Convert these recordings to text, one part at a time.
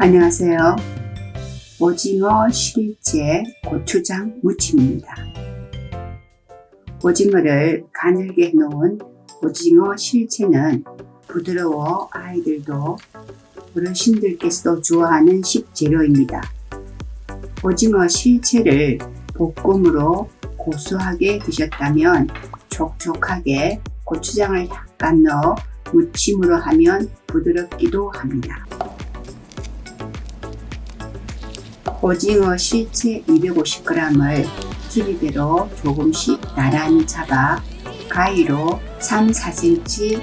안녕하세요. 오징어 실제 고추장 무침입니다. 오징어를 가늘게 해놓은 오징어 실체는 부드러워 아이들도 어르신들께서도 좋아하는 식재료입니다. 오징어 실체를 볶음으로 고소하게 드셨다면 촉촉하게 고추장을 약간 넣어 무침으로 하면 부드럽기도 합니다. 오징어 실체 250g을 길이대로 조금씩 나란히 잡아 가위로 3, 4cm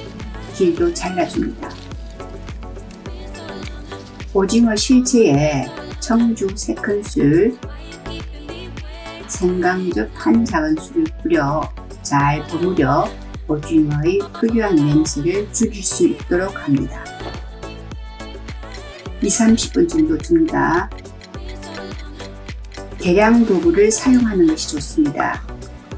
길도 잘라줍니다. 오징어 실체에 청주 3큰술, 생강즙 한 작은술을 뿌려 잘 버무려 오징어의 특유한 냄새를 죽일 수 있도록 합니다. 2, 30분 정도 둡니다. 계량 도구를 사용하는 것이 좋습니다.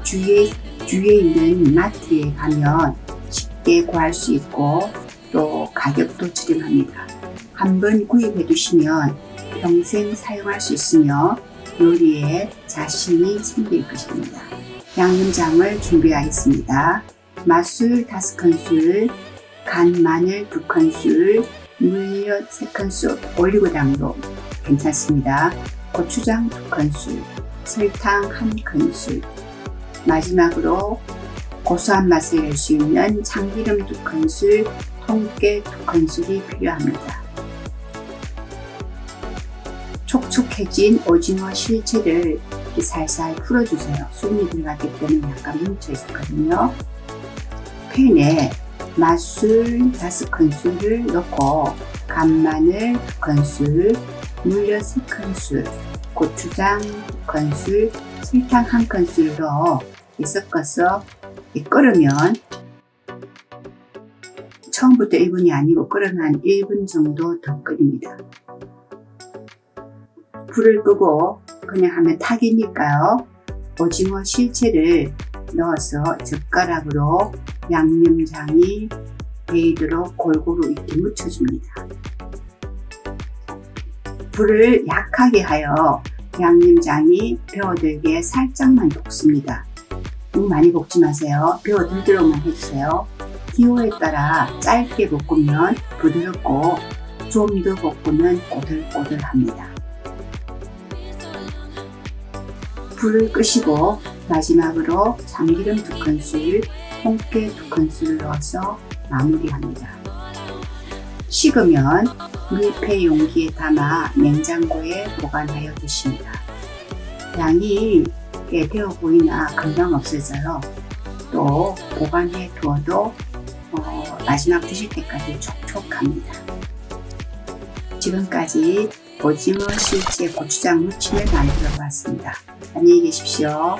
주위에, 주위에 있는 마트에 가면 쉽게 구할 수 있고 또 가격도 저렴합니다. 한번 구입해 두시면 평생 사용할 수 있으며 요리에 자신이 생길 것입니다. 양념장을 준비하겠습니다. 맛술 5큰술, 간 마늘 2큰술, 물엿 3큰술, 올리고당도 괜찮습니다. 고추장 2큰술, 설탕 1큰술, 마지막으로 고소한 맛을 낼 수 있는 참기름 2큰술, 통깨 2큰술이 필요합니다. 촉촉해진 오징어 실체를 살살 풀어주세요. 숨이 들어갔기 때문에 약간 뭉쳐 있었거든요. 팬에 맛술 5큰술을 넣고 간마늘 2큰술, 물엿 3큰술, 고추장 2큰술, 설탕 1큰술로 섞어서 끓으면 처음부터 1분이 아니고 끓으면 한 1분 정도 더 끓입니다. 불을 끄고 그냥 하면 탁이니까요. 오징어 실체를 넣어서 젓가락으로 양념장이 베이도록 골고루 이렇게 묻혀줍니다. 불을 약하게 하여 양념장이 배어들게 살짝만 볶습니다. 너무 많이 볶지 마세요. 배어들도록만 해주세요. 기호에 따라 짧게 볶으면 부드럽고 좀 더 볶으면 꼬들꼬들합니다. 불을 끄시고 마지막으로 참기름 2큰술, 홍깨 2큰술을 넣어서 마무리합니다. 식으면 밀폐 용기에 담아 냉장고에 보관하여 드십니다. 양이 되어 보이나 금방 없어져요. 또 보관해 두어도 어, 마지막 드실 때까지 촉촉합니다. 지금까지 오징어 실제 고추장 무침을 만들어 보았습니다. 안녕히 계십시오.